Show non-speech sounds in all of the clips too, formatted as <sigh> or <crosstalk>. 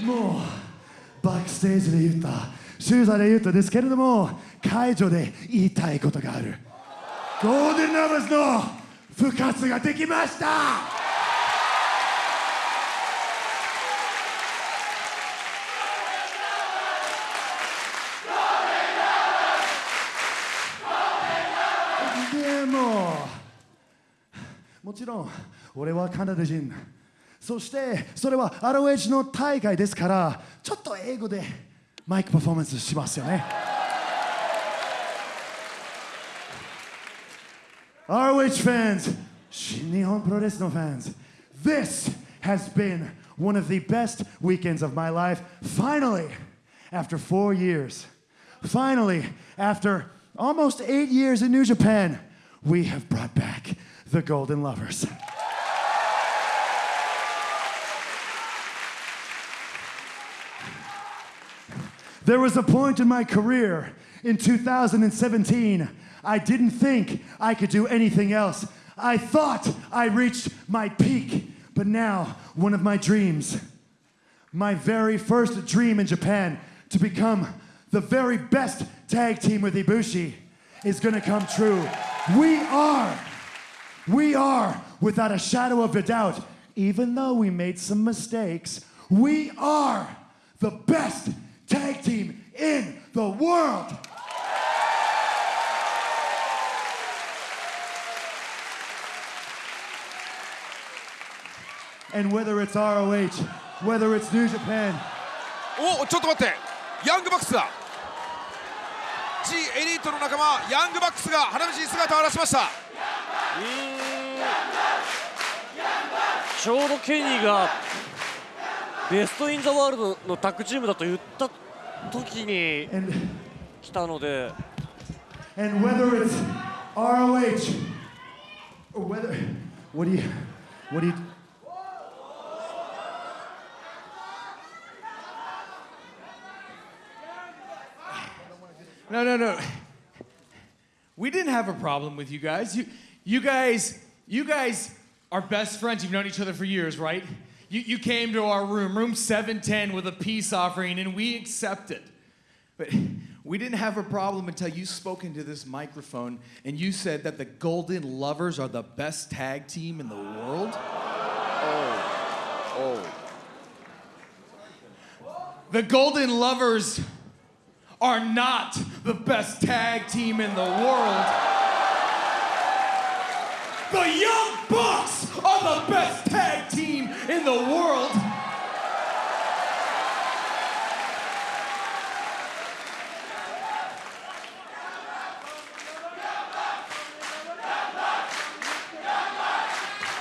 もうバックステージで言ったシューザーで言ったですけれども会場で言いたいことがある。ゴールデンラバーズの復活ができました。もちろん俺はカナダ人。そしてそれは ROH の大会ですからちょっと英語でマイクパフォーマンスしますよね ROH fans 新日本プロレスの fans This has been one of the best weekends of my life finally after four years finally after almost eight years in New Japan we have brought back the Golden Lovers There was a point in my career in 2017, I didn't think I could do anything else. I thought I reached my peak, but now one of my dreams, my very first dream in Japan to become the very best tag team with Ibushi is gonna come true. We are, we are, without a shadow of a doubt, even though we made some mistakes, we are the best the world. And whether it's ROH, whether it's New Japan, おちょっと待って。ヤングバックスだ。G エリートの仲間ヤングバックスが花道に姿を現しました。ちょうどケニーがベスト・イン・ザ・ワールドのタッグチームだと言った時に and 来たので and whether it's ROH or whether what do you what do you No, no, no. We didn't have a problem with you guys. You, you guys, you guys are best friends. You've known each other for years, right? You, you came to our room, room 710, with a peace offering, and we accepted. But we didn't have a problem until you spoke into this microphone and you said that the Golden Lovers are the best tag team in the world. Oh. Oh. The Golden Lovers are not the best tag team in the world. The Young Bucks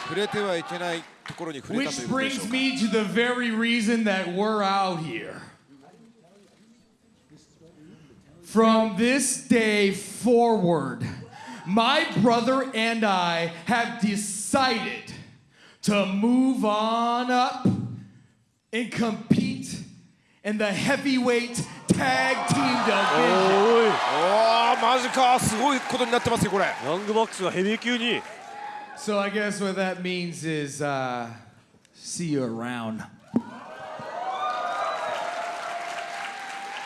触れてはいけないところに触れたとい Which うことでしょ brings うか me to the very reason that we're out here. From this day forward, my brother and I have decided to move on up and compete in the heavyweight tag team division. おいおおマジかすごいことになってますよこれヤングバックスがヘビー級に So I guess what that means is uh, see you around.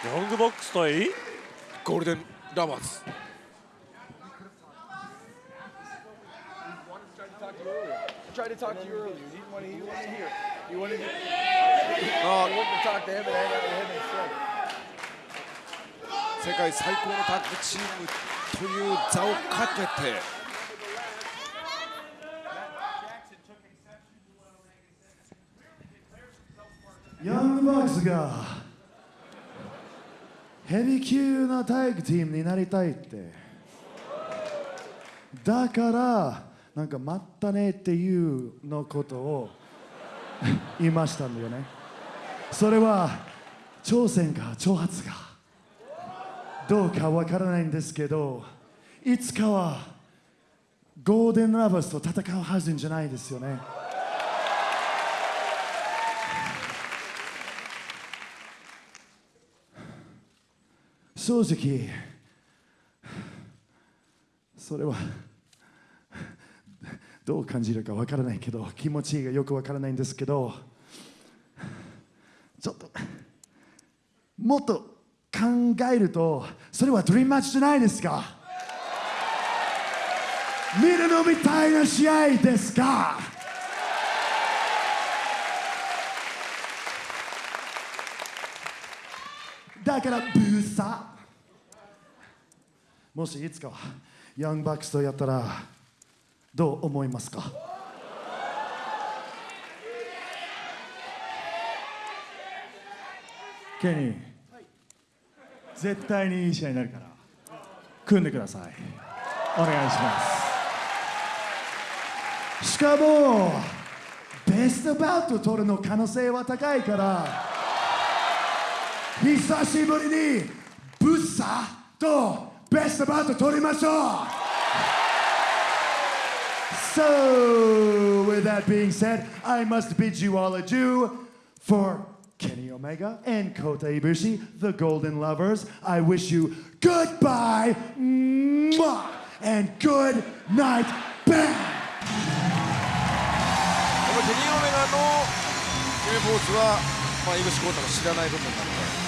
ヤングバックス対ゴールデンラバーズ tried to talk to you earlier. You didn't want to, you didn't want to hear. You wanted to, you あ wanted to talk to him and hang out with him instead. 世界最高のタッグチームという座をかけて Young Bucks がヘビ級なタッグチームになりたいって。だからなんか待ったねっていうのことを <laughs> 言いましたんだよね。それは挑戦か挑発か。どうかわからないんですけどいつかはゴーデンラバーズと戦うはずじゃないですよね。正直それはどう感じるかわからないけど気持ちがよくわからないんですけどちょっともっと考えるとそれはドリームマッチじゃないですか。見るのみたいな試合ですか。だからブーサもしいつかヤングバックスとやったらどう思いますか？ケニー絶対にいい試合になるから組んでください。お願いします。しかもベストバウト取るの可能性は高いから久しぶりにブッサとベストバウト取りましょう So, with that being said, I must bid you all adieu for Kenny Omega and Kota Ibushi, the Golden Lovers. I wish you goodbye mwah, and good night, bang! このケニー・オメガの決めポーズは、まあ、イグシコータの知らない部分なので全く